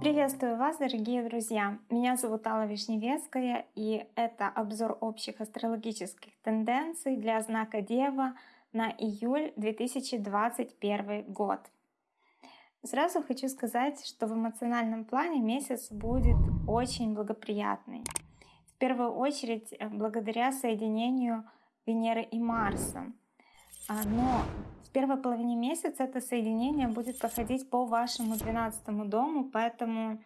Приветствую вас, дорогие друзья! Меня зовут Алла Вишневецкая, и это обзор общих астрологических тенденций для знака Дева на июль 2021 год. Сразу хочу сказать, что в эмоциональном плане месяц будет очень благоприятный. В первую очередь э, благодаря соединению Венеры и Марса. А, но в первой половине месяца это соединение будет проходить по вашему 12 дому, поэтому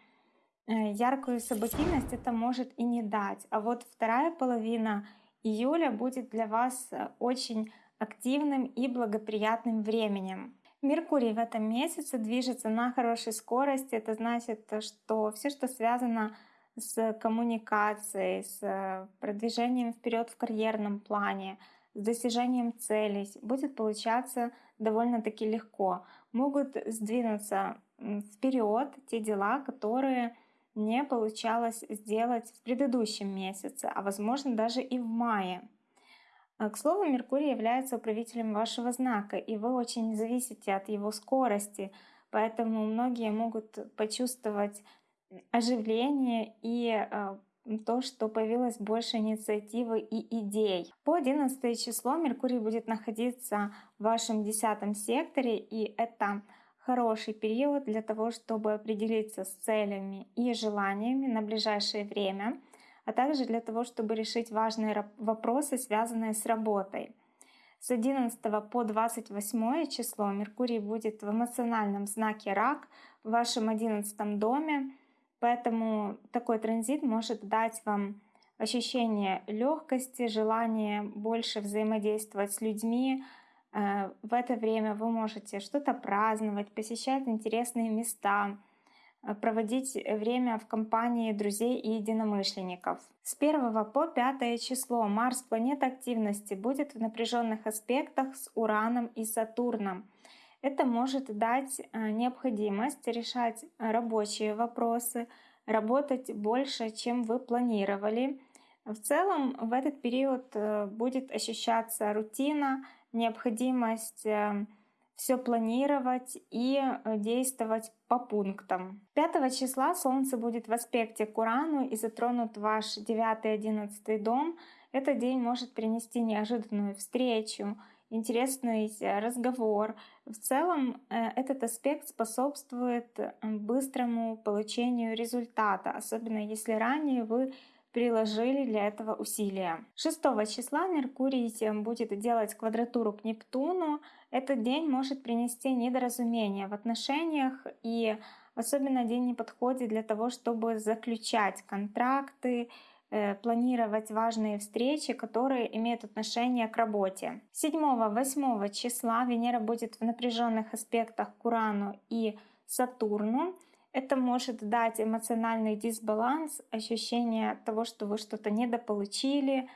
э, яркую событийность это может и не дать. А вот вторая половина июля будет для вас э, очень активным и благоприятным временем. Меркурий в этом месяце движется на хорошей скорости. Это значит, что все, что связано с коммуникацией, с продвижением вперед в карьерном плане, с достижением целей, будет получаться довольно-таки легко. Могут сдвинуться вперед те дела, которые не получалось сделать в предыдущем месяце, а возможно даже и в мае. К слову, Меркурий является управителем вашего знака, и вы очень зависите от его скорости, поэтому многие могут почувствовать оживление и а, то, что появилось больше инициативы и идей. По 11 число Меркурий будет находиться в вашем десятом секторе, и это хороший период для того, чтобы определиться с целями и желаниями на ближайшее время а также для того, чтобы решить важные вопросы, связанные с работой. С 11 по 28 число Меркурий будет в эмоциональном знаке Рак в вашем 11 доме, поэтому такой транзит может дать вам ощущение легкости, желание больше взаимодействовать с людьми. Э, в это время вы можете что-то праздновать, посещать интересные места, Э, проводить время в компании друзей и единомышленников. С 1 по 5 число Марс, планета активности, будет в напряженных аспектах с Ураном и Сатурном. Это может дать э, необходимость решать рабочие вопросы, работать больше, чем вы планировали. В целом в этот период э, будет ощущаться рутина, необходимость все планировать и э, действовать по пунктам. 5 числа Солнце будет в аспекте к Урану и затронут ваш 9-11 дом. Этот день может принести неожиданную встречу, интересный э, разговор. В целом э, этот аспект способствует быстрому получению результата, особенно если ранее вы приложили для этого усилия. 6 числа Меркурий будет делать квадратуру к Нептуну. Этот день может принести недоразумение в отношениях и особенно день не подходит для того, чтобы заключать контракты, э, планировать важные встречи, которые имеют отношение к работе. 7-8 числа Венера будет в напряженных аспектах к Урану и Сатурну. Это может дать эмоциональный дисбаланс, ощущение того, что вы что-то недополучили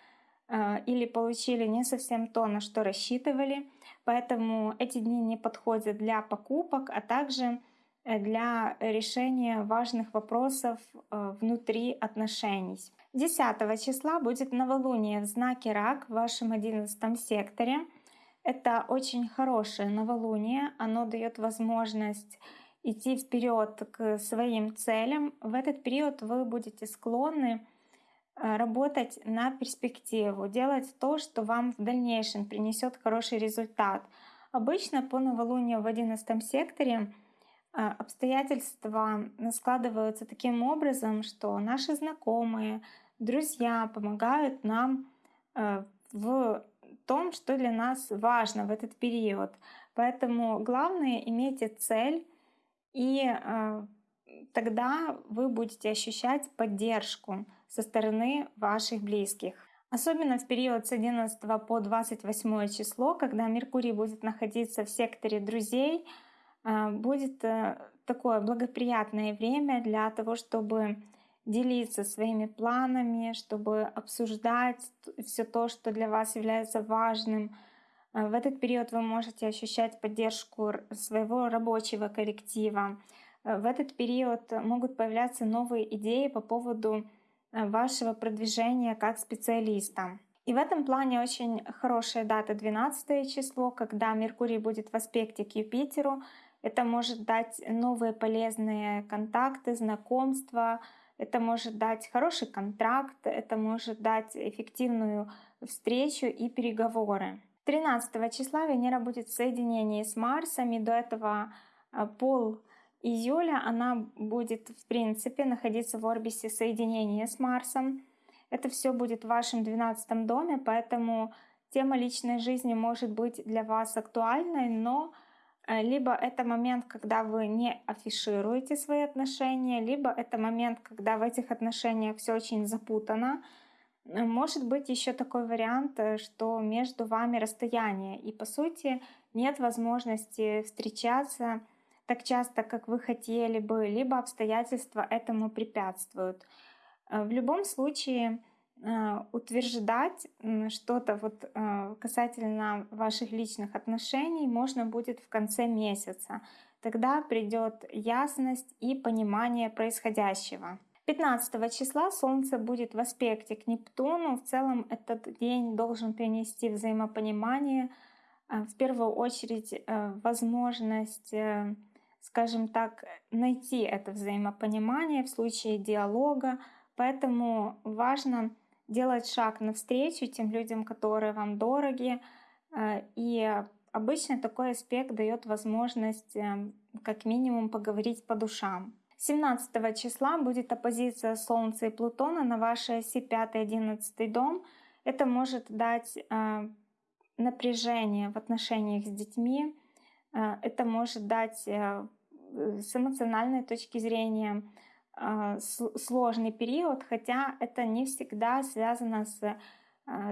э, или получили не совсем то, на что рассчитывали. Поэтому эти дни не подходят для покупок, а также э, для решения важных вопросов э, внутри отношений. 10 числа будет новолуние в знаке Рак в вашем 11 секторе. Это очень хорошее новолуние, оно дает возможность идти вперед к своим целям, в этот период вы будете склонны э, работать на перспективу, делать то, что вам в дальнейшем принесет хороший результат. Обычно по новолунию в 11 секторе э, обстоятельства складываются таким образом, что наши знакомые, друзья помогают нам э, в том, что для нас важно в этот период. Поэтому главное имейте цель, и э, тогда вы будете ощущать поддержку со стороны ваших близких. Особенно в период с 11 по 28 число, когда Меркурий будет находиться в секторе друзей, будет э, такое благоприятное время для того, чтобы делиться своими планами, чтобы обсуждать все то, что для вас является важным, Э, в этот период вы можете ощущать поддержку своего рабочего коллектива. Э, в этот период могут появляться новые идеи по поводу вашего продвижения как специалиста. И в этом плане очень хорошая дата 12 число, когда Меркурий будет в аспекте к Юпитеру. Это может дать новые полезные контакты, знакомства, это может дать хороший контракт, это может дать эффективную встречу и переговоры. 13 числа Венера будет в соединении с Марсом, и до этого а, пол июля она будет в принципе находиться в орбисе соединения с Марсом. Это все будет в вашем 12 доме, поэтому тема личной жизни может быть для вас актуальной, но либо это момент, когда вы не афишируете свои отношения, либо это момент, когда в этих отношениях все очень запутано. Э, может быть еще такой вариант, э, что между вами расстояние, и по сути нет возможности встречаться так часто, как вы хотели бы, либо обстоятельства этому препятствуют. Э, в любом случае э, утверждать что-то вот э, касательно ваших личных отношений можно будет в конце месяца. Тогда придет ясность и понимание происходящего. 15 числа Солнце будет в аспекте к Нептуну. В целом этот день должен принести взаимопонимание, в первую очередь возможность скажем так, найти это взаимопонимание в случае диалога. Поэтому важно делать шаг навстречу тем людям, которые вам дороги. Э, и обычно такой аспект дает возможность э, как минимум поговорить по душам. 17 числа будет оппозиция Солнца и Плутона на вашей оси 5-11 дом. Это может дать э, напряжение в отношениях с детьми, это может дать с эмоциональной точки зрения сложный период, хотя это не всегда связано с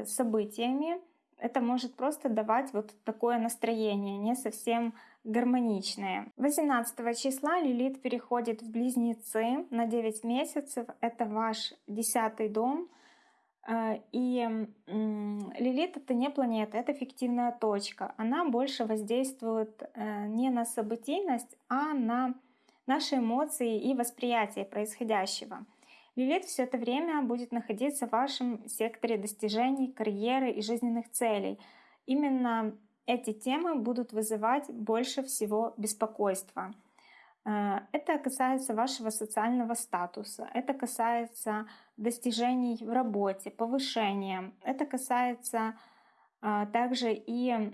событиями. Это может просто давать вот такое настроение, не совсем гармоничное. 18 числа Лилит переходит в Близнецы на 9 месяцев. Это ваш десятый дом — а, и Лилит это не планета, это фиктивная точка. Она больше воздействует э, не на событийность, а на наши эмоции и восприятие происходящего. Лилит все это время будет находиться в вашем секторе достижений, карьеры и жизненных целей. Именно эти темы будут вызывать больше всего беспокойства. Э, это касается вашего социального статуса, это касается достижений в работе, повышения, это касается э, также и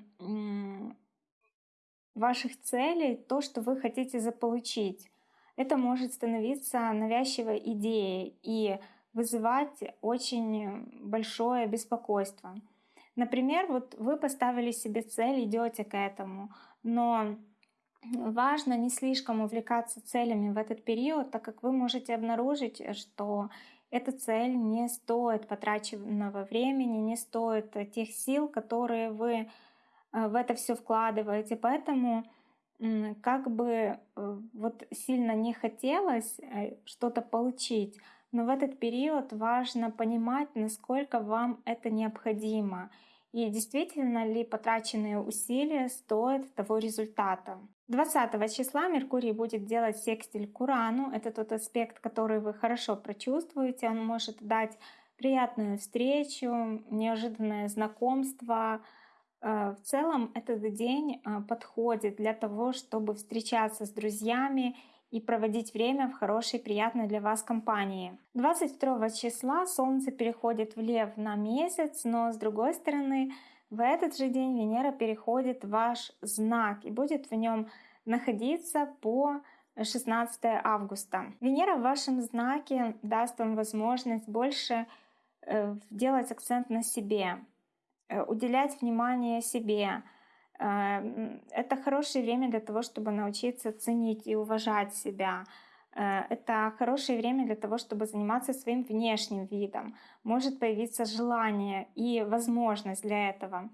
ваших целей, то, что вы хотите заполучить. Это может становиться навязчивой идеей и вызывать очень большое беспокойство. Например, вот вы поставили себе цель, идете к этому, но важно не слишком увлекаться целями в этот период, так как вы можете обнаружить, что эта цель не стоит потраченного времени, не стоит тех сил, которые вы в это все вкладываете. Поэтому как бы э, вот сильно не хотелось э, что-то получить, но в этот период важно понимать, насколько вам это необходимо и действительно ли потраченные усилия стоят того результата. 20 числа Меркурий будет делать секстиль к Урану. Это тот аспект, который вы хорошо прочувствуете. Он может дать приятную встречу, неожиданное знакомство. Э, в целом этот день э, подходит для того, чтобы встречаться с друзьями и проводить время в хорошей, приятной для вас компании. 22 числа Солнце переходит в Лев на месяц, но с другой стороны в этот же день Венера переходит в ваш знак и будет в нем находиться по 16 августа. Венера в вашем знаке даст вам возможность больше э, делать акцент на себе, уделять внимание себе. Э, это хорошее время для того, чтобы научиться ценить и уважать себя. Это хорошее время для того, чтобы заниматься своим внешним видом. Может появиться желание и возможность для этого.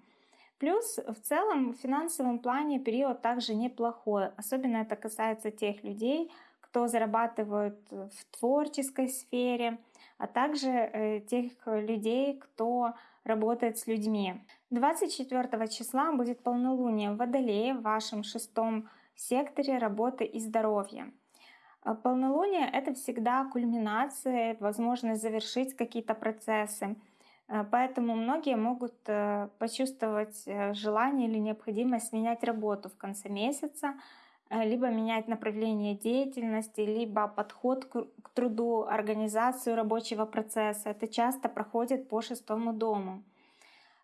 Плюс в целом в финансовом плане период также неплохой. Особенно это касается тех людей, кто зарабатывает в творческой сфере, а также э, тех людей, кто работает с людьми. 24 числа будет полнолуние в Водолее в вашем шестом секторе работы и здоровья. А полнолуние — это всегда кульминация, возможность завершить какие-то процессы. Э, поэтому многие могут э, почувствовать э, желание или необходимость менять работу в конце месяца, либо менять направление деятельности, либо подход к труду, организацию рабочего процесса. Это часто проходит по шестому дому.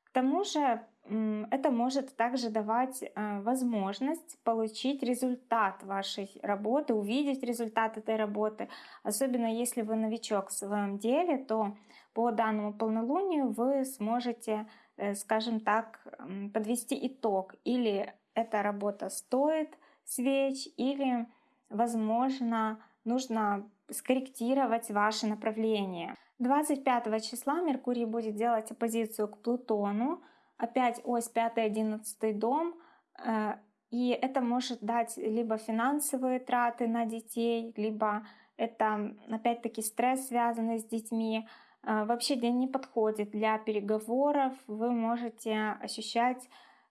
К тому же это может также давать возможность получить результат вашей работы, увидеть результат этой работы. Особенно если вы новичок в своем деле, то по данному полнолунию вы сможете, э, скажем так, подвести итог. Или эта работа стоит свеч, или, возможно, нужно скорректировать ваше направление. 25 числа Меркурий будет делать оппозицию к Плутону, опять ось 5-11 дом, э, и это может дать либо финансовые траты на детей, либо это опять-таки стресс, связанный с детьми, а, вообще день не подходит для переговоров. Вы можете ощущать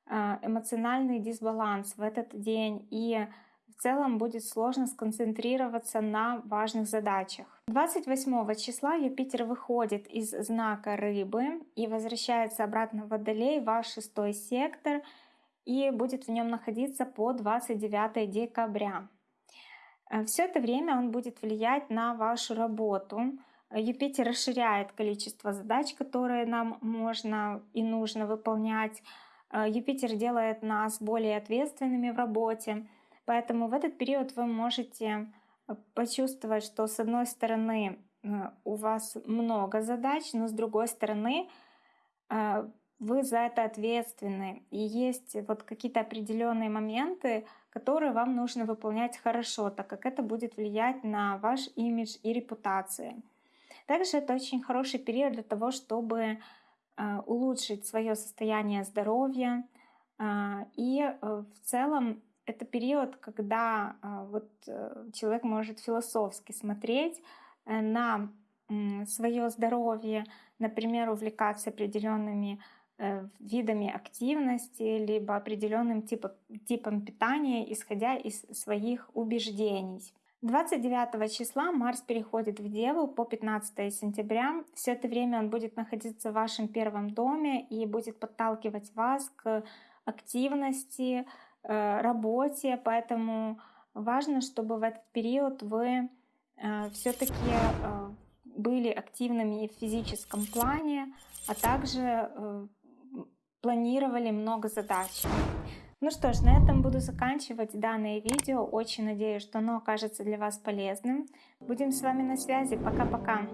эмоциональный дисбаланс в этот день и в целом будет сложно сконцентрироваться на важных задачах. 28 числа Юпитер выходит из знака рыбы и возвращается обратно в Водолей, ваш шестой сектор, и будет в нем находиться по 29 декабря. Э, Все это время он будет влиять на вашу работу, Юпитер расширяет количество задач, которые нам можно и нужно выполнять. Э, Юпитер делает нас более ответственными в работе. Поэтому в этот период вы можете э, почувствовать, что с одной стороны э, у вас много задач, но с другой стороны вы за это ответственны. И есть вот какие-то определенные моменты, которые вам нужно выполнять хорошо, так как это будет влиять на ваш имидж и репутацию. Также это очень хороший период для того, чтобы улучшить свое состояние здоровья. А, и э, в целом это период, когда а, вот э, человек может философски смотреть э, на свое здоровье, например, увлекаться определенными видами активности, либо определенным типом, типом питания, исходя из своих убеждений. 29 числа Марс переходит в Деву по 15 сентября. Все это время он будет находиться в вашем первом доме и будет подталкивать вас к активности, э, работе. Поэтому важно, чтобы в этот период вы э, все-таки э, были активными в физическом плане, а также планировали много задач. Ну что ж, на этом буду заканчивать данное видео. Очень надеюсь, что оно окажется для вас полезным. Будем с вами на связи. Пока-пока.